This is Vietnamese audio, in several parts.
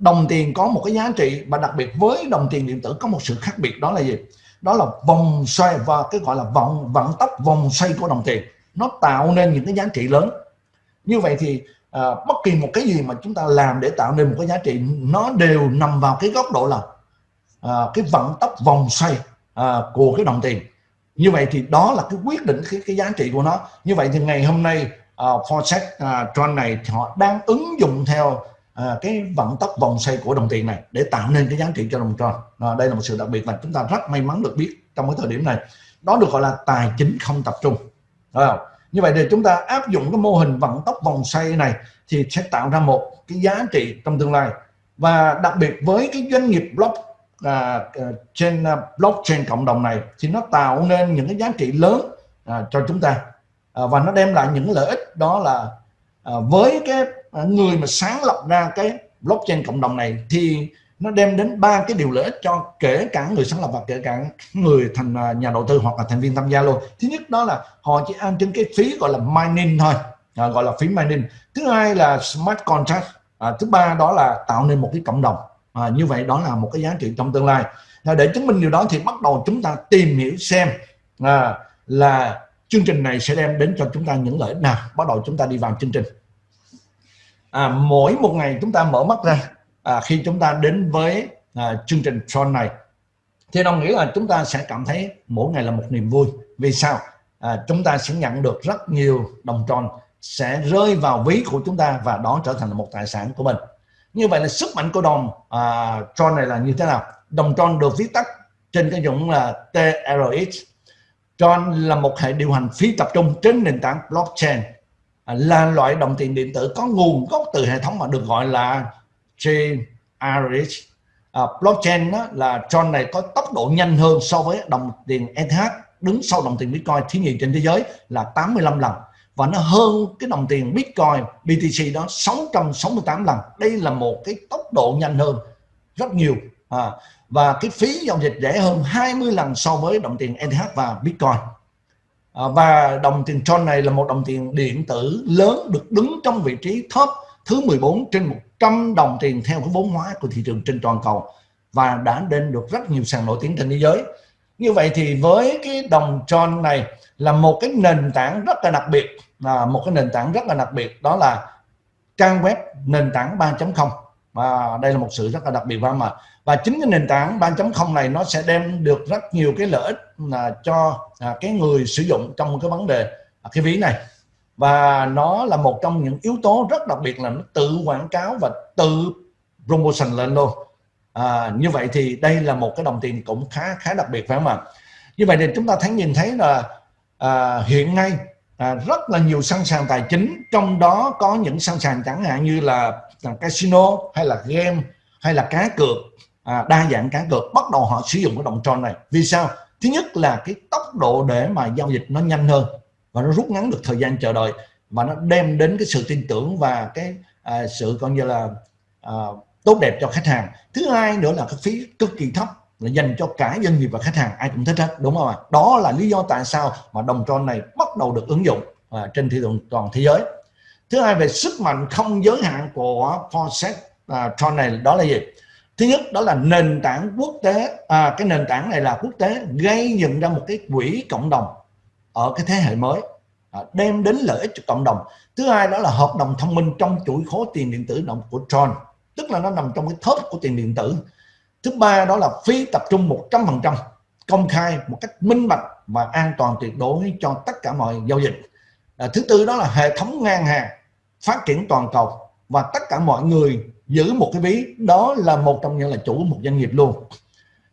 đồng tiền có một cái giá trị và đặc biệt với đồng tiền điện tử có một sự khác biệt đó là gì? Đó là vòng xoay và cái gọi là vòng vận tốc vòng xoay của đồng tiền. Nó tạo nên những cái giá trị lớn. Như vậy thì à, bất kỳ một cái gì mà chúng ta làm để tạo nên một cái giá trị nó đều nằm vào cái góc độ là à, cái vận tốc vòng xoay à, của cái đồng tiền. Như vậy thì đó là cái quyết định cái, cái giá trị của nó. Như vậy thì ngày hôm nay uh, Forex à, uh, Tron này thì họ đang ứng dụng theo À, cái vận tốc vòng xoay của đồng tiền này để tạo nên cái giá trị cho đồng tròn. À, đây là một sự đặc biệt mà chúng ta rất may mắn được biết trong cái thời điểm này. Đó được gọi là tài chính không tập trung. Đúng không? như vậy thì chúng ta áp dụng cái mô hình vận tốc vòng xoay này thì sẽ tạo ra một cái giá trị trong tương lai. Và đặc biệt với cái doanh nghiệp block à, à trên à, blockchain cộng đồng này thì nó tạo nên những cái giá trị lớn à, cho chúng ta. À, và nó đem lại những lợi ích đó là à, với cái Ờ, người mà sáng lập ra cái blockchain cộng đồng này thì nó đem đến ba cái điều lợi ích cho kể cả người sáng lập và kể cả người thành à, nhà đầu tư hoặc là thành viên tham gia luôn. Thứ nhất đó là họ chỉ ăn trên cái phí gọi là mining thôi à, gọi là phí mining. Thứ hai là smart contract à, thứ ba đó là tạo nên một cái cộng đồng. À, như vậy đó là một cái giá trị trong tương lai. À, để chứng minh điều đó thì bắt đầu chúng ta tìm hiểu xem à, là chương trình này sẽ đem đến cho chúng ta những lợi ích nào. Bắt đầu chúng ta đi vào chương trình à, mỗi một ngày chúng ta mở mắt ra à, khi chúng ta đến với à, chương trình Tron này thì đồng nghĩa là chúng ta sẽ cảm thấy mỗi ngày là một niềm vui. Vì sao? À, chúng ta sẽ nhận được rất nhiều đồng tròn sẽ rơi vào ví của chúng ta và đó trở thành một tài sản của mình. Như vậy là sức mạnh của đồng à, Tron này là như thế nào? Đồng Tron được viết tắt trên cái dụng là TRX Tron là một hệ điều hành phi tập trung trên nền tảng blockchain. À, là loại đồng tiền điện tử có nguồn gốc từ hệ thống mà được gọi là chain à, blockchain đó là Tron này có tốc độ nhanh hơn so với đồng tiền ETH đứng sau đồng tiền Bitcoin thứ nhì trên thế giới là 85 lần. Và nó hơn cái đồng tiền Bitcoin BTC đó 668 lần. Đây là một cái tốc độ nhanh hơn rất nhiều. À, và cái phí giao dịch rẻ hơn 20 lần so với đồng tiền ETH và Bitcoin à, và đồng tiền Tron này là một đồng tiền điện tử lớn được đứng trong vị trí top thứ 14 trên 100 đồng tiền theo cái vốn hóa của thị trường trên toàn cầu và đã đến được rất nhiều sàn nổi tiếng trên thế giới. Như vậy thì với cái đồng Tron này là một cái nền tảng rất là đặc biệt là một cái nền tảng rất là đặc biệt đó là trang web nền tảng 3.0 và đây là một sự rất là đặc biệt và mà và chính cái nền tảng 3.0 này nó sẽ đem được rất nhiều cái lợi ích là cho à, cái người sử dụng trong cái vấn đề à, cái ví này. Và nó là một trong những yếu tố rất đặc biệt là nó tự quảng cáo và tự promotion lên luôn. À, như vậy thì đây là một cái đồng tiền cũng khá khá đặc biệt phải không ạ? Như vậy thì chúng ta thấy nhìn thấy là à, hiện nay à, rất là nhiều sân sàn tài chính. Trong đó có những sân sàn chẳng hạn như là, là casino hay là game hay là cá cược. À, đa dạng cá cược. Bắt đầu họ sử dụng cái đồng tròn này. Vì sao? Thứ nhất là cái tốc độ để mà giao dịch nó nhanh hơn và nó rút ngắn được thời gian chờ đợi và nó đem đến cái sự tin tưởng và cái à, sự coi như là à, tốt đẹp cho khách hàng. Thứ hai nữa là cái phí cực kỳ thấp là dành cho cả doanh nghiệp và khách hàng ai cũng thích hết đúng không ạ? Đó là lý do tại sao mà đồng tròn này bắt đầu được ứng dụng à, trên thị trường toàn thế giới. Thứ hai về sức mạnh không giới hạn của Forex à, Tron này đó là gì? Thứ nhất đó là nền tảng quốc tế à, cái nền tảng này là quốc tế gây dựng ra một cái quỹ cộng đồng ở cái thế hệ mới à, đem đến lợi ích cho cộng đồng. Thứ hai đó là hợp đồng thông minh trong chuỗi khối tiền điện tử động của Tron tức là nó nằm trong cái thớp của tiền điện tử thứ ba đó là phí tập trung 100% công khai một cách minh bạch và an toàn tuyệt đối cho tất cả mọi giao dịch. À, thứ tư đó là hệ thống ngang hàng phát triển toàn cầu và tất cả mọi người giữ một cái ví đó là một trong những là chủ một doanh nghiệp luôn.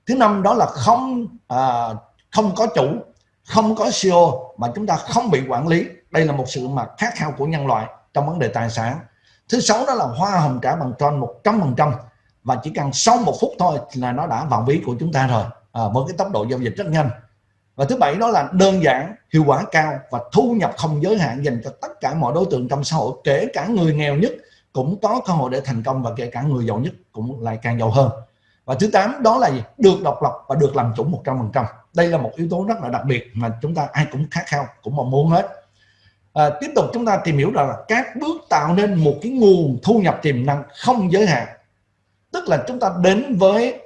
Thứ năm đó là không à, không có chủ không có CEO mà chúng ta không bị quản lý. Đây là một sự mà khát khao của nhân loại trong vấn đề tài sản. Thứ sáu đó là hoa hồng trả bằng tròn 100% và chỉ cần sau một phút thôi là nó đã vào ví của chúng ta rồi. À, với cái tốc độ giao dịch rất nhanh. Và thứ bảy đó là đơn giản hiệu quả cao và thu nhập không giới hạn dành cho tất cả mọi đối tượng trong xã hội kể cả người nghèo nhất cũng có cơ hội để thành công và kể cả người giàu nhất cũng lại càng giàu hơn. Và thứ tám đó là gì? được độc lập và được làm chủ 100% đây là một yếu tố rất là đặc biệt mà chúng ta ai cũng khát khao cũng mong muốn hết. À, tiếp tục chúng ta tìm hiểu rằng là các bước tạo nên một cái nguồn thu nhập tiềm năng không giới hạn tức là chúng ta đến với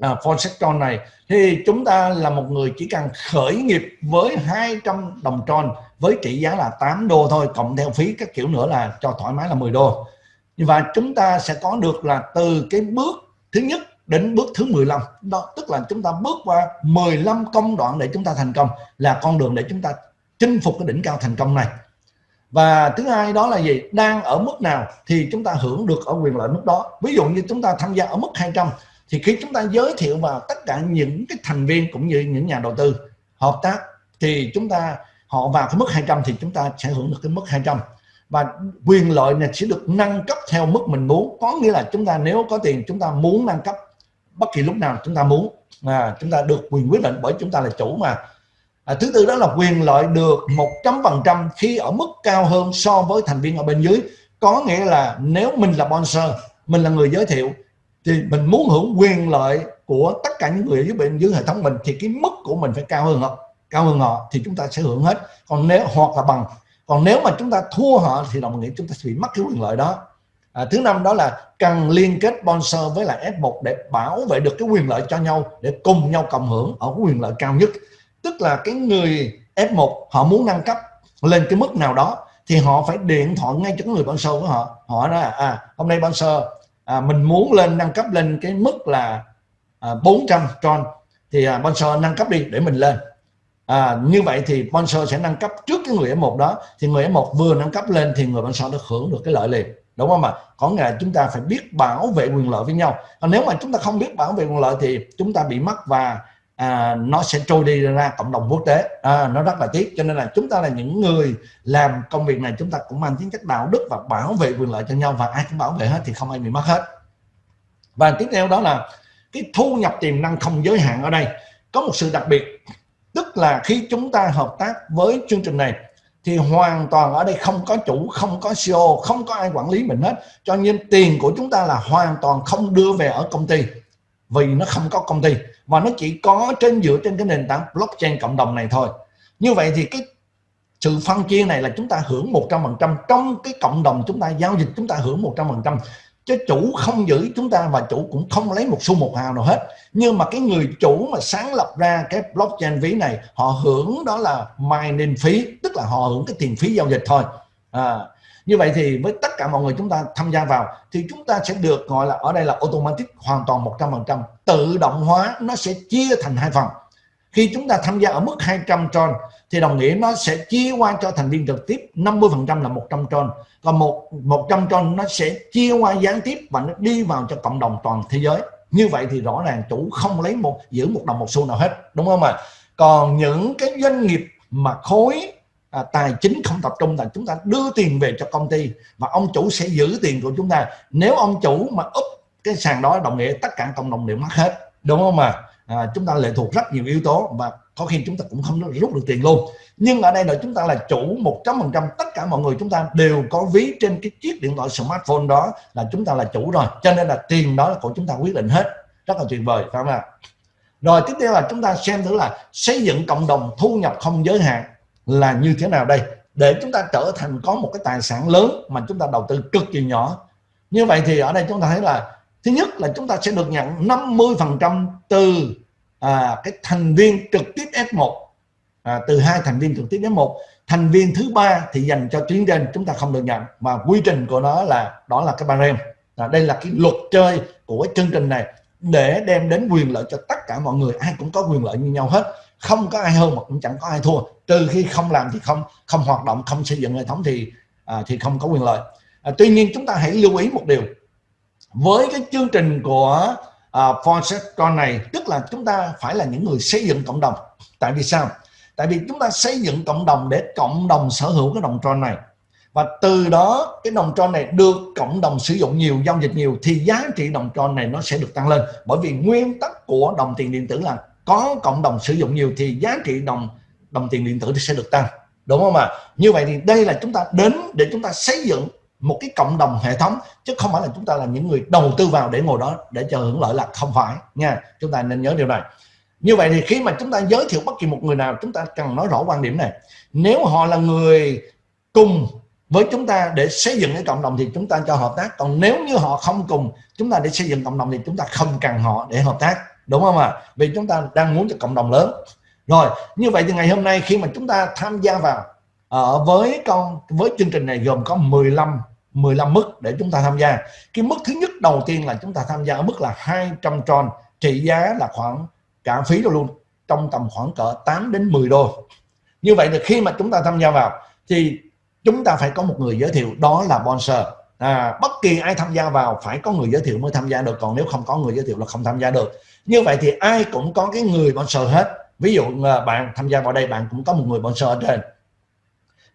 à, Forsectron này thì chúng ta là một người chỉ cần khởi nghiệp với 200 đồng tròn với trị giá là 8 đô thôi cộng theo phí các kiểu nữa là cho thoải mái là 10 đô. Và chúng ta sẽ có được là từ cái bước thứ nhất đến bước thứ 15 đó tức là chúng ta bước qua 15 công đoạn để chúng ta thành công là con đường để chúng ta chinh phục cái đỉnh cao thành công này và thứ hai đó là gì? Đang ở mức nào thì chúng ta hưởng được ở quyền lợi mức đó. Ví dụ như chúng ta tham gia ở mức 200 thì khi chúng ta giới thiệu vào tất cả những cái thành viên cũng như những nhà đầu tư hợp tác, thì chúng ta, họ vào cái mức 200 thì chúng ta sẽ hưởng được cái mức 200 và quyền lợi này sẽ được nâng cấp theo mức mình muốn. Có nghĩa là chúng ta nếu có tiền, chúng ta muốn nâng cấp bất kỳ lúc nào chúng ta muốn. Là chúng ta được quyền quyết định bởi chúng ta là chủ mà à, thứ tư đó là quyền lợi được một trăm phần trăm khi ở mức cao hơn so với thành viên ở bên dưới. Có nghĩa là nếu mình là sponsor mình là người giới thiệu thì mình muốn hưởng quyền lợi của tất cả những người ở dưới bên dưới hệ thống mình thì cái mức của mình phải cao hơn họ cao hơn họ thì chúng ta sẽ hưởng hết. Còn nếu hoặc là bằng. Còn nếu mà chúng ta thua họ thì đồng nghĩa chúng ta sẽ bị mất cái quyền lợi đó. À, thứ năm đó là cần liên kết sponsor với lại F1 để bảo vệ được cái quyền lợi cho nhau để cùng nhau cộng hưởng ở quyền lợi cao nhất tức là cái người F1 họ muốn nâng cấp lên cái mức nào đó thì họ phải điện thoại ngay cho người sponsor của họ. Họ nói à hôm nay sponsor à, mình muốn lên nâng cấp lên cái mức là à, 400 tron thì à, sponsor nâng cấp đi để mình lên. À, như vậy thì sponsor sẽ nâng cấp trước cái người F1 đó thì người F1 vừa nâng cấp lên thì người sponsor đã hưởng được cái lợi liền. Đúng không ạ? Có nghĩa là chúng ta phải biết bảo vệ quyền lợi với nhau. Còn nếu mà chúng ta không biết bảo vệ quyền lợi thì chúng ta bị mất và à, nó sẽ trôi đi ra cộng đồng quốc tế. À, nó rất là tiếc. Cho nên là chúng ta là những người làm công việc này chúng ta cũng mang tính chất đạo đức và bảo vệ quyền lợi cho nhau. Và ai cũng bảo vệ hết thì không ai bị mất hết. Và tiếp theo đó là cái thu nhập tiềm năng không giới hạn ở đây. Có một sự đặc biệt tức là khi chúng ta hợp tác với chương trình này thì hoàn toàn ở đây không có chủ không có CEO không có ai quản lý mình hết. Cho nên tiền của chúng ta là hoàn toàn không đưa về ở công ty. Vì nó không có công ty và nó chỉ có trên dựa trên cái nền tảng blockchain cộng đồng này thôi. Như vậy thì cái sự phân chia này là chúng ta hưởng 100% trong cái cộng đồng chúng ta giao dịch chúng ta hưởng 100% chứ chủ không giữ chúng ta và chủ cũng không lấy một xu một hào nào hết. Nhưng mà cái người chủ mà sáng lập ra cái blockchain ví này họ hưởng đó là mining phí tức là họ hưởng cái tiền phí giao dịch thôi. À, như vậy thì với tất cả mọi người chúng ta tham gia vào, thì chúng ta sẽ được gọi là, ở đây là automatic, hoàn toàn 100% tự động hóa, nó sẽ chia thành hai phần. Khi chúng ta tham gia ở mức 200 tron, thì đồng nghĩa nó sẽ chia qua cho thành viên trực tiếp 50% là 100 tron. Còn một 100 tron nó sẽ chia qua gián tiếp và nó đi vào cho cộng đồng toàn thế giới. Như vậy thì rõ ràng chủ không lấy một, giữ một đồng một xu nào hết, đúng không ạ? Còn những cái doanh nghiệp mà khối à, tài chính không tập trung là chúng ta đưa tiền về cho công ty và ông chủ sẽ giữ tiền của chúng ta. Nếu ông chủ mà úp cái sàn đó đồng nghĩa tất cả cộng đồng đều mất hết đúng không mà à, chúng ta lệ thuộc rất nhiều yếu tố và có khi chúng ta cũng không rút được tiền luôn. Nhưng ở đây là chúng ta là chủ 100% tất cả mọi người chúng ta đều có ví trên cái chiếc điện thoại smartphone đó là chúng ta là chủ rồi. Cho nên là tiền đó là của chúng ta quyết định hết. Rất là tuyệt vời phải không ạ? Rồi tiếp theo là chúng ta xem thử là xây dựng cộng đồng thu nhập không giới hạn là như thế nào đây? Để chúng ta trở thành có một cái tài sản lớn mà chúng ta đầu tư cực kỳ nhỏ. Như vậy thì ở đây chúng ta thấy là thứ nhất là chúng ta sẽ được nhận 50 phần trăm từ à, cái thành viên trực tiếp F1 à, từ hai thành viên trực tiếp F1 thành viên thứ ba thì dành cho tuyến trên chúng ta không được nhận. Và quy trình của nó là đó là cái barem. À, đây là cái luật chơi của chương trình này để đem đến quyền lợi cho tất cả mọi người. Ai cũng có quyền lợi như nhau hết không có ai hơn mà cũng chẳng có ai thua. Trừ khi không làm thì không không hoạt động không xây dựng hệ thống thì à, thì không có quyền lợi. À, tuy nhiên chúng ta hãy lưu ý một điều. Với cái chương trình của à, Fonseca này tức là chúng ta phải là những người xây dựng cộng đồng. Tại vì sao? Tại vì chúng ta xây dựng cộng đồng để cộng đồng sở hữu cái đồng tron này. Và từ đó cái đồng tron này được cộng đồng sử dụng nhiều giao dịch nhiều thì giá trị đồng tron này nó sẽ được tăng lên. Bởi vì nguyên tắc của đồng tiền điện tử là có cộng đồng sử dụng nhiều thì giá trị đồng đồng tiền điện tử sẽ được tăng đúng không ạ như vậy thì đây là chúng ta đến để chúng ta xây dựng một cái cộng đồng hệ thống chứ không phải là chúng ta là những người đầu tư vào để ngồi đó để chờ hưởng lợi là không phải nha chúng ta nên nhớ điều này như vậy thì khi mà chúng ta giới thiệu bất kỳ một người nào chúng ta cần nói rõ quan điểm này nếu họ là người cùng với chúng ta để xây dựng cái cộng đồng thì chúng ta cho hợp tác còn nếu như họ không cùng chúng ta để xây dựng cộng đồng thì chúng ta không cần họ để hợp tác đúng không ạ? Vì chúng ta đang muốn cho cộng đồng lớn. Rồi, như vậy thì ngày hôm nay khi mà chúng ta tham gia vào ở với con, với chương trình này gồm có 15 15 mức để chúng ta tham gia. Cái mức thứ nhất đầu tiên là chúng ta tham gia ở mức là 200 tròn trị giá là khoảng cả phí rồi luôn, trong tầm khoảng cỡ 8 đến 10 đô. Như vậy thì khi mà chúng ta tham gia vào, thì chúng ta phải có một người giới thiệu, đó là sponsor à, bất kỳ ai tham gia vào phải có người giới thiệu mới tham gia được. Còn nếu không có người giới thiệu là không tham gia được. Như vậy thì ai cũng có cái người sponsor hết. Ví dụ à, bạn tham gia vào đây bạn cũng có một người sponsor ở trên.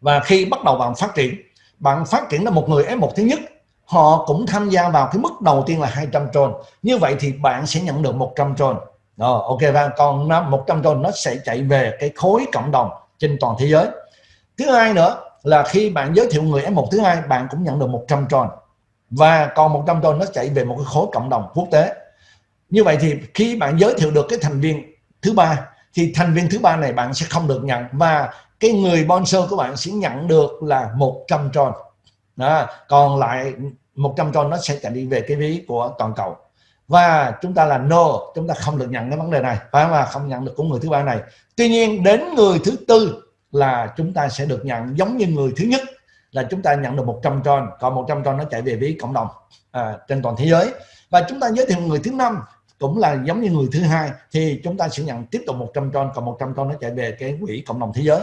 Và khi bắt đầu bạn phát triển bạn phát triển là một người F1 thứ nhất họ cũng tham gia vào cái mức đầu tiên là 200 tròn như vậy thì bạn sẽ nhận được 100 tròn rồi ok và còn 100 tròn nó sẽ chạy về cái khối cộng đồng trên toàn thế giới. Thứ hai nữa là khi bạn giới thiệu người F1 thứ hai, bạn cũng nhận được 100 tròn. Và còn 100 tròn nó chạy về một cái khối cộng đồng quốc tế. Như vậy thì khi bạn giới thiệu được cái thành viên thứ ba, thì thành viên thứ ba này bạn sẽ không được nhận. Và cái người sponsor của bạn sẽ nhận được là 100 tròn. Đó. còn lại 100 tròn nó sẽ chạy đi về cái ví của toàn cầu. Và chúng ta là no, chúng ta không được nhận cái vấn đề này. Phải mà không nhận được của người thứ ba này. Tuy nhiên, đến người thứ tư là chúng ta sẽ được nhận giống như người thứ nhất là chúng ta nhận được 100 tròn còn 100 tròn nó chạy về ví cộng đồng à, trên toàn thế giới. Và chúng ta giới thiệu người thứ năm cũng là giống như người thứ hai thì chúng ta sẽ nhận tiếp tục 100 tròn còn 100 tròn nó chạy về cái quỹ cộng đồng thế giới.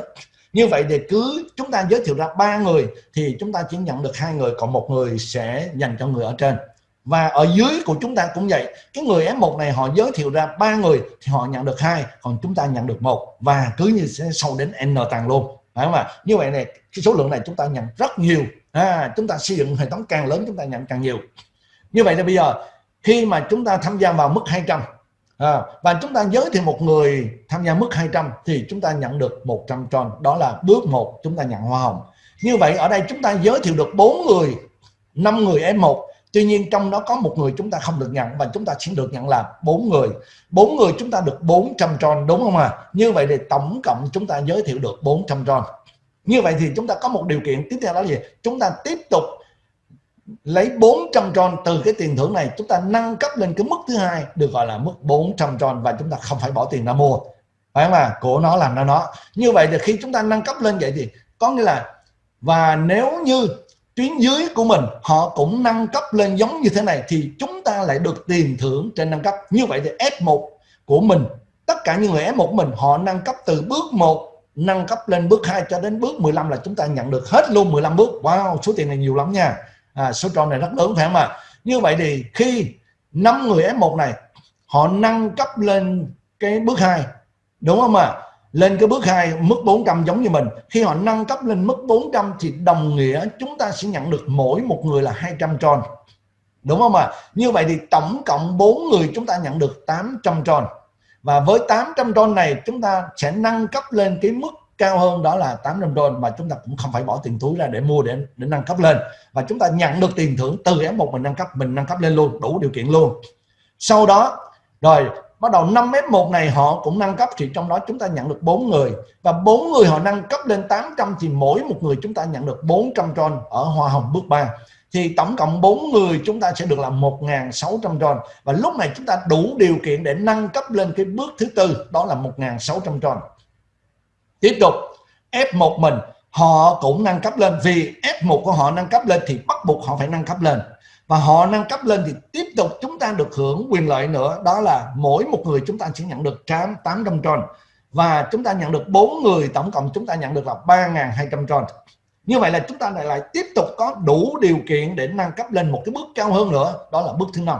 Như vậy thì cứ chúng ta giới thiệu ra ba người thì chúng ta chỉ nhận được hai người còn một người sẽ dành cho người ở trên và ở dưới của chúng ta cũng vậy cái người F1 này họ giới thiệu ra ba người thì họ nhận được hai còn chúng ta nhận được một và cứ như sẽ sâu đến n tàng luôn phải không ạ như vậy này cái số lượng này chúng ta nhận rất nhiều à, chúng ta xây dựng hệ thống càng lớn chúng ta nhận càng nhiều như vậy thì bây giờ khi mà chúng ta tham gia vào mức 200 à, và chúng ta giới thiệu một người tham gia mức 200 thì chúng ta nhận được 100 tròn đó là bước một chúng ta nhận hoa hồng như vậy ở đây chúng ta giới thiệu được bốn người năm người F1 tuy nhiên trong đó có một người chúng ta không được nhận và chúng ta chỉ được nhận là bốn người. Bốn người chúng ta được 400 tròn đúng không à như vậy thì tổng cộng chúng ta giới thiệu được 400 tròn như vậy thì chúng ta có một điều kiện. Tiếp theo đó là gì? Chúng ta tiếp tục lấy 400 tròn từ cái tiền thưởng này. Chúng ta nâng cấp lên cái mức thứ hai được gọi là mức 400 tròn và chúng ta không phải bỏ tiền ra mua. Phải không à của nó làm ra nó. Như vậy thì khi chúng ta nâng cấp lên vậy thì có nghĩa là, và nếu như tuyến dưới của mình họ cũng nâng cấp lên giống như thế này thì chúng ta lại được tiền thưởng trên nâng cấp. Như vậy thì F1 của mình tất cả những người F1 của mình họ nâng cấp từ bước 1 nâng cấp lên bước 2 cho đến bước 15 là chúng ta nhận được hết luôn 15 bước. Wow số tiền này nhiều lắm nha. À, số tròn này rất lớn phải không ạ? Như vậy thì khi năm người F1 này họ nâng cấp lên cái bước 2 đúng không ạ? Lên cái bước 2 mức 400 giống như mình. Khi họ nâng cấp lên mức 400 thì đồng nghĩa chúng ta sẽ nhận được mỗi một người là 200 tròn. Đúng không ạ? Như vậy thì tổng cộng 4 người chúng ta nhận được 800 tròn. Và với 800 tròn này, chúng ta sẽ nâng cấp lên cái mức cao hơn đó là 800 đô mà chúng ta cũng không phải bỏ tiền túi ra để mua để để nâng cấp lên. Và chúng ta nhận được tiền thưởng từ F1 mình nâng cấp, mình nâng cấp lên luôn, đủ điều kiện luôn. Sau đó, rồi bắt đầu 5 F1 này họ cũng nâng cấp, thì trong đó chúng ta nhận được 4 người. Và 4 người họ nâng cấp lên 800 thì mỗi một người chúng ta nhận được 400 tròn ở hoa hồng bước 3 thì tổng cộng 4 người chúng ta sẽ được là 1.600 tròn và lúc này chúng ta đủ điều kiện để nâng cấp lên cái bước thứ tư, đó là 1.600 tròn tiếp tục F1 mình, họ cũng nâng cấp lên. Vì F1 của họ nâng cấp lên thì bắt buộc họ phải nâng cấp lên và họ nâng cấp lên thì tiếp tục chúng ta được hưởng quyền lợi nữa. Đó là mỗi một người chúng ta sẽ nhận được 800 tròn và chúng ta nhận được bốn người, tổng cộng chúng ta nhận được là 3.200 tròn như vậy là chúng ta lại lại tiếp tục có đủ điều kiện để nâng cấp lên một cái bước cao hơn nữa. Đó là bước thứ năm.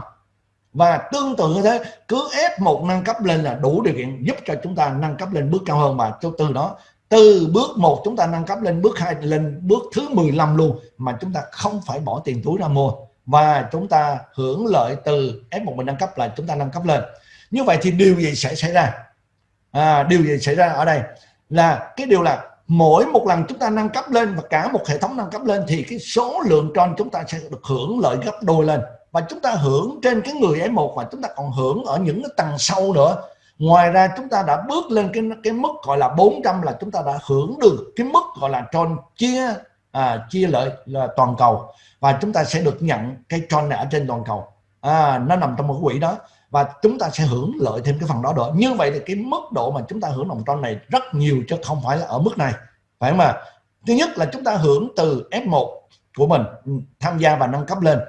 Và tương tự như thế, cứ ép một nâng cấp lên là đủ điều kiện giúp cho chúng ta nâng cấp lên bước cao hơn. Và cho từ đó, từ bước một chúng ta nâng cấp lên bước hai, lên bước thứ 15 luôn, mà chúng ta không phải bỏ tiền túi ra mua và chúng ta hưởng lợi từ F1 mình nâng cấp là chúng ta nâng cấp lên. Như vậy thì điều gì sẽ xảy ra? À, điều gì xảy ra ở đây? Là cái điều là mỗi một lần chúng ta nâng cấp lên và cả một hệ thống nâng cấp lên thì cái số lượng tròn chúng ta sẽ được hưởng lợi gấp đôi lên. Và chúng ta hưởng trên cái người F1 và chúng ta còn hưởng ở những cái tầng sâu nữa. Ngoài ra chúng ta đã bước lên cái cái mức gọi là 400 là chúng ta đã hưởng được cái mức gọi là tròn chia à, chia lợi là toàn cầu. Và chúng ta sẽ được nhận cái tròn này ở trên toàn cầu. À, nó nằm trong một quỹ đó. Và chúng ta sẽ hưởng lợi thêm cái phần đó nữa. Như vậy thì cái mức độ mà chúng ta hưởng đồng tròn này rất nhiều chứ không phải là ở mức này. Phải không ạ? Thứ nhất là chúng ta hưởng từ F1 của mình tham gia và nâng cấp lên.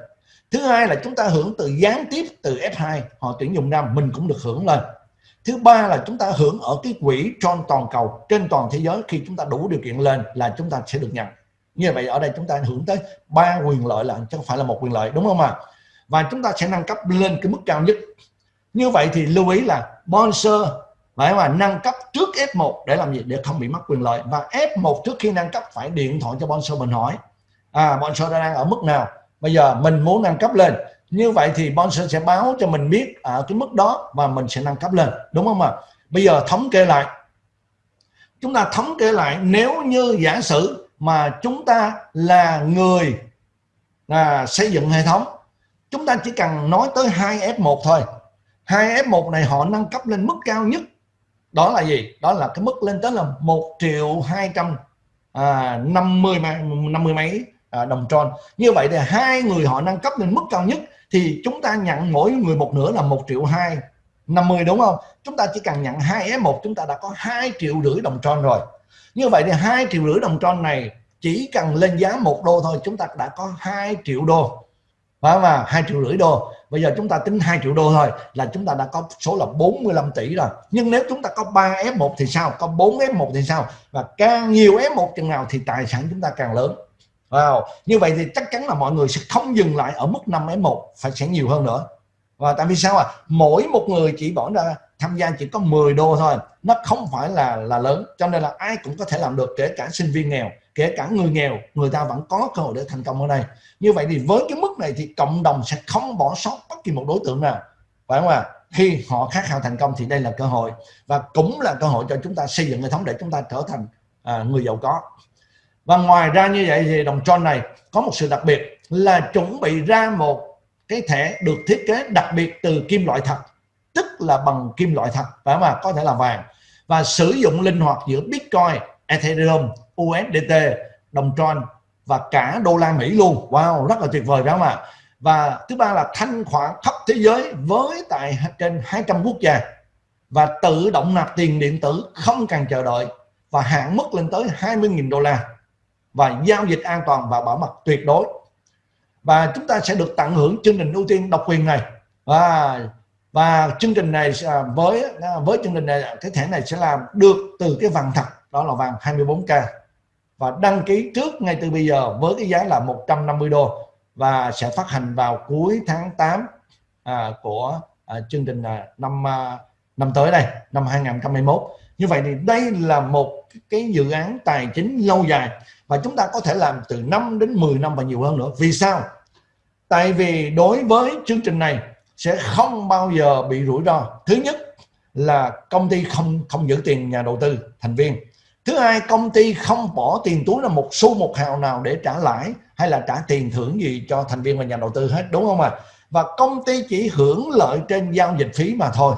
Thứ hai là chúng ta hưởng từ gián tiếp từ F2 họ tuyển dụng năm mình cũng được hưởng lên. Thứ ba là chúng ta hưởng ở cái quỹ tròn toàn cầu trên toàn thế giới khi chúng ta đủ điều kiện lên là chúng ta sẽ được nhận như vậy ở đây chúng ta hưởng tới ba quyền lợi là chứ không phải là một quyền lợi, đúng không ạ? Và chúng ta sẽ nâng cấp lên cái mức cao nhất. Như vậy thì lưu ý là sponsor phải mà nâng cấp trước F1 để làm gì? Để không bị mất quyền lợi. Và F1 trước khi nâng cấp phải điện thoại cho sponsor mình hỏi. À sponsor đang ở mức nào? Bây giờ mình muốn nâng cấp lên. Như vậy thì sponsor sẽ báo cho mình biết ở cái mức đó và mình sẽ nâng cấp lên, đúng không ạ? Bây giờ thống kê lại. Chúng ta thống kê lại nếu như giả sử mà chúng ta là người à, xây dựng hệ thống. Chúng ta chỉ cần nói tới hai F1 thôi. Hai F1 này họ nâng cấp lên mức cao nhất. Đó là gì? Đó là cái mức lên tới là một triệu hai trăm à, năm mươi năm mươi mấy à, đồng tròn như vậy thì hai người họ nâng cấp lên mức cao nhất thì chúng ta nhận mỗi người một nửa là một triệu hai 50 đúng không? Chúng ta chỉ cần nhận hai F1 chúng ta đã có hai triệu rưỡi đồng tròn rồi như vậy thì hai triệu rưỡi đồng tròn này chỉ cần lên giá một đô thôi, chúng ta đã có 2 triệu đô. Phải mà hai triệu rưỡi đô. Bây giờ chúng ta tính 2 triệu đô thôi, là chúng ta đã có số là 45 tỷ rồi. Nhưng nếu chúng ta có 3 F1 thì sao? Có 4 F1 thì sao? Và càng nhiều F1 chừng nào thì tài sản chúng ta càng lớn. Wow. như vậy thì chắc chắn là mọi người sẽ không dừng lại ở mức 5 F1 phải sẽ nhiều hơn nữa. Và tại vì sao à mỗi một người chỉ bỏ ra tham gia chỉ có 10 đô thôi. Nó không phải là là lớn. Cho nên là ai cũng có thể làm được kể cả sinh viên nghèo kể cả người nghèo người ta vẫn có cơ hội để thành công ở đây. Như vậy thì với cái mức này thì cộng đồng sẽ không bỏ sót bất kỳ một đối tượng nào. Phải không ạ? À? khi họ khát khao thành công thì đây là cơ hội. Và cũng là cơ hội cho chúng ta xây dựng hệ thống để chúng ta trở thành à, người giàu có. Và ngoài ra như vậy thì đồng tròn này có một sự đặc biệt là chuẩn bị ra một cái thẻ được thiết kế đặc biệt từ kim loại thật tức là bằng kim loại thật và mà có thể là vàng. Và sử dụng linh hoạt giữa Bitcoin, Ethereum USDT đồng tròn và cả đô la Mỹ luôn. Wow, rất là tuyệt vời, phải không ạ? Và thứ ba là thanh khoản khắp thế giới với tại trên 200 quốc gia. Và tự động nạp tiền điện tử không cần chờ đợi và hạn mức lên tới 20.000 đô la. Và giao dịch an toàn và bảo mật tuyệt đối. Và chúng ta sẽ được tận hưởng chương trình ưu tiên độc quyền này. Và và chương trình này à, với à, với chương trình này cái thẻ này sẽ làm được từ cái vàng thật đó là vàng 24k và đăng ký trước ngay từ bây giờ với cái giá là 150 đô và sẽ phát hành vào cuối tháng 8 à, của à, chương trình à, năm à, năm tới đây năm 2021 như vậy thì đây là một cái dự án tài chính lâu dài và chúng ta có thể làm từ 5 đến 10 năm và nhiều hơn nữa. Vì sao? Tại vì đối với chương trình này sẽ không bao giờ bị rủi ro. Thứ nhất là công ty không không giữ tiền nhà đầu tư, thành viên. Thứ hai, công ty không bỏ tiền túi là một xu một hào nào để trả lãi hay là trả tiền thưởng gì cho thành viên và nhà đầu tư hết, đúng không ạ? À? và công ty chỉ hưởng lợi trên giao dịch phí mà thôi.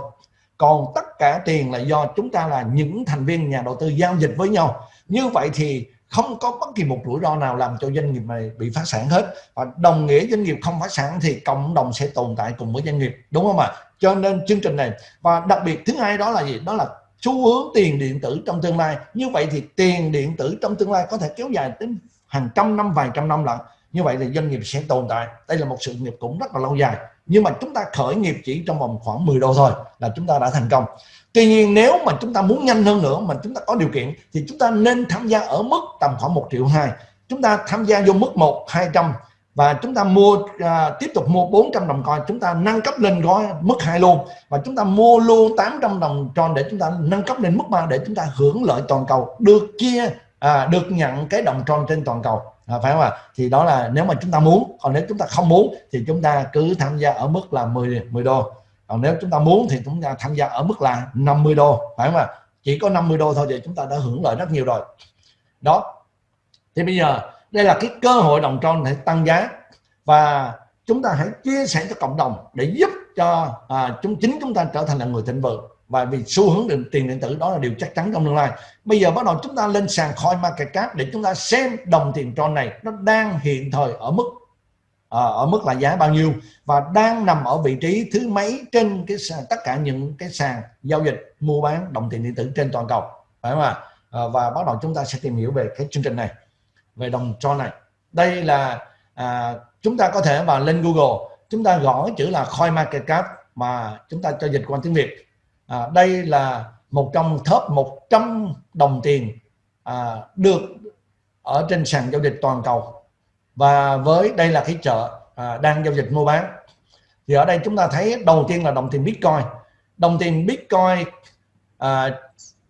Còn tất cả tiền là do chúng ta là những thành viên nhà đầu tư giao dịch với nhau. Như vậy thì không có bất kỳ một rủi ro nào làm cho doanh nghiệp này bị phá sản hết. Và đồng nghĩa doanh nghiệp không phá sản thì cộng đồng sẽ tồn tại cùng với doanh nghiệp, đúng không ạ? Cho nên chương trình này, và đặc biệt thứ hai đó là gì? Đó là xu hướng tiền điện tử trong tương lai. Như vậy thì tiền điện tử trong tương lai có thể kéo dài đến hàng trăm năm, vài trăm năm lận. Như vậy thì doanh nghiệp sẽ tồn tại. Đây là một sự nghiệp cũng rất là lâu dài. Nhưng mà chúng ta khởi nghiệp chỉ trong vòng khoảng 10 đô thôi là chúng ta đã thành công tuy nhiên nếu mà chúng ta muốn nhanh hơn nữa mà chúng ta có điều kiện thì chúng ta nên tham gia ở mức tầm khoảng 1 triệu 2 chúng ta tham gia vô mức 1 200 và chúng ta mua à, tiếp tục mua 400 đồng coin chúng ta nâng cấp lên gói mức 2 luôn và chúng ta mua luôn 800 đồng tròn để chúng ta nâng cấp lên mức 3 để chúng ta hưởng lợi toàn cầu được chia à, được nhận cái đồng tròn trên toàn cầu à, phải không ạ à? thì đó là nếu mà chúng ta muốn còn nếu chúng ta không muốn thì chúng ta cứ tham gia ở mức là 10 10 đô còn nếu chúng ta muốn thì chúng ta tham gia ở mức là 50 đô phải không ạ? Chỉ có 50 đô thôi thì chúng ta đã hưởng lợi rất nhiều rồi. Đó. Thì bây giờ đây là cái cơ hội đồng tròn để tăng giá. Và chúng ta hãy chia sẻ cho cộng đồng để giúp cho à, chúng chính chúng ta trở thành là người thịnh vượng. Và vì xu hướng định tiền điện tử đó là điều chắc chắn trong tương lai. Bây giờ bắt đầu chúng ta lên sàn coin market cap để chúng ta xem đồng tiền tron này nó đang hiện thời ở mức à, ở mức là giá bao nhiêu? Và đang nằm ở vị trí thứ mấy trên cái sàn, tất cả những cái sàn giao dịch mua bán đồng tiền điện tử trên toàn cầu? Phải không ạ? À, và bắt đầu chúng ta sẽ tìm hiểu về cái chương trình này về đồng cho này. Đây là à, chúng ta có thể vào lên Google chúng ta gõ chữ là coin market cap mà chúng ta cho dịch qua tiếng Việt. À, đây là một trong top 100 đồng tiền à, được ở trên sàn giao dịch toàn cầu và với đây là cái chợ à, đang giao dịch mua bán. Thì ở đây chúng ta thấy đầu tiên là đồng tiền Bitcoin. Đồng tiền Bitcoin à,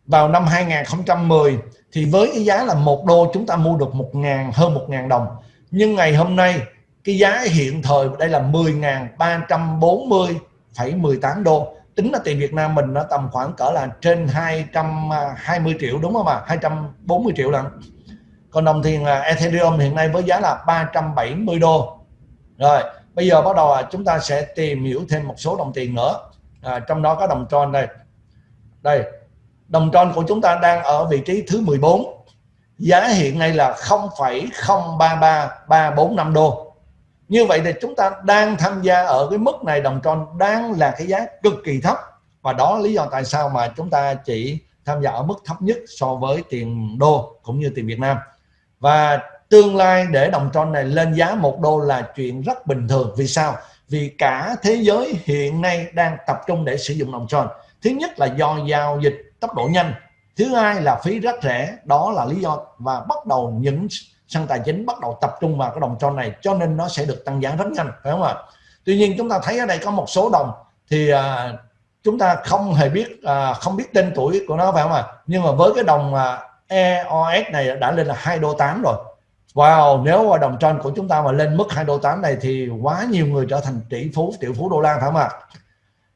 vào năm 2010 thì với cái giá là một đô chúng ta mua được một ngàn hơn một ngàn đồng. Nhưng ngày hôm nay cái giá hiện thời đây là 10.340,18 đô. Tính là tiền Việt Nam mình nó tầm khoảng cỡ là trên 220 à, triệu đúng không ạ? 240 triệu lần còn đồng tiền là Ethereum hiện nay với giá là 370 đô. Rồi bây giờ bắt đầu chúng ta sẽ tìm hiểu thêm một số đồng tiền nữa. À, trong đó có đồng Tron đây. Đây đồng Tron của chúng ta đang ở vị trí thứ 14 giá hiện nay là 0,033345 đô. Như vậy thì chúng ta đang tham gia ở cái mức này đồng Tron đang là cái giá cực kỳ thấp. Và đó lý do tại sao mà chúng ta chỉ tham gia ở mức thấp nhất so với tiền đô cũng như tiền Việt Nam và tương lai để đồng tròn này lên giá một đô là chuyện rất bình thường. Vì sao? Vì cả thế giới hiện nay đang tập trung để sử dụng đồng tròn. Thứ nhất là do giao dịch tốc độ nhanh. Thứ hai là phí rất rẻ. Đó là lý do và bắt đầu những sân tài chính bắt đầu tập trung vào cái đồng tròn này cho nên nó sẽ được tăng giá rất nhanh phải không ạ? Tuy nhiên chúng ta thấy ở đây có một số đồng thì à, chúng ta không hề biết à, không biết tên tuổi của nó phải không ạ? Nhưng mà với cái đồng à, EOS này đã lên là 2 đô 8 rồi Wow, nếu mà đồng tròn của chúng ta mà lên mức 2 đô 8 này thì quá nhiều người trở thành tỷ phú, triệu phú đô la phải không ạ?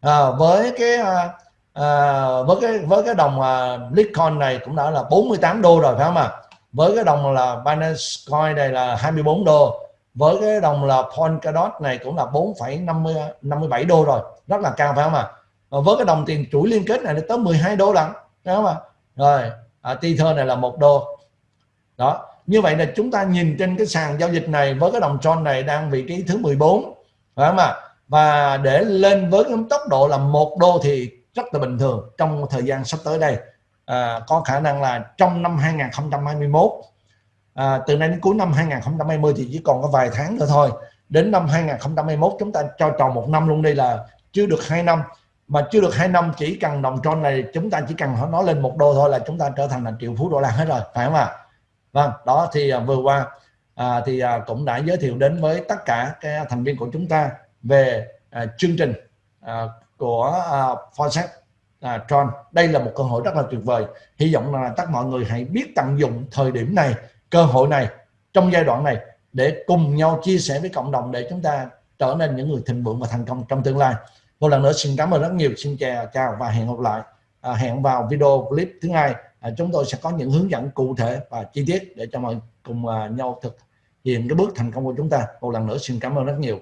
À, với cái à, à, với cái với cái đồng à, Bitcoin này cũng đã là 48 đô rồi phải không ạ? Với cái đồng là Binance Coin này là 24 đô, với cái đồng là Polkadot này cũng là 4,57 đô rồi, rất là cao phải không ạ? Với cái đồng tiền chuỗi liên kết này tới 12 đô lận, phải không ạ? Rồi, à, Tether này là một đô. Đó. Như vậy là chúng ta nhìn trên cái sàn giao dịch này với cái đồng tròn này đang vị trí thứ 14 phải không ạ? Và để lên với cái tốc độ là một đô thì rất là bình thường trong thời gian sắp tới đây. À, có khả năng là trong năm 2021 à, từ nay đến cuối năm 2020 thì chỉ còn có vài tháng nữa thôi. Đến năm 2021 chúng ta cho tròn một năm luôn đây là chưa được hai năm mà chưa được hai năm chỉ cần đồng tròn này chúng ta chỉ cần nó lên một đô thôi là chúng ta trở thành là triệu phú đô la hết rồi phải không ạ? Vâng đó thì à, vừa qua à, thì à, cũng đã giới thiệu đến với tất cả các thành viên của chúng ta về à, chương trình à, của à, Forset à, Tron. Đây là một cơ hội rất là tuyệt vời. Hy vọng là tất mọi người hãy biết tận dụng thời điểm này cơ hội này trong giai đoạn này để cùng nhau chia sẻ với cộng đồng để chúng ta trở nên những người thịnh vượng và thành công trong tương lai một lần nữa xin cảm ơn rất nhiều. Xin chào chào và hẹn gặp lại. À, hẹn vào video clip thứ hai. À, chúng tôi sẽ có những hướng dẫn cụ thể và chi tiết để cho mọi cùng à, nhau thực hiện cái bước thành công của chúng ta. Một lần nữa xin cảm ơn rất nhiều.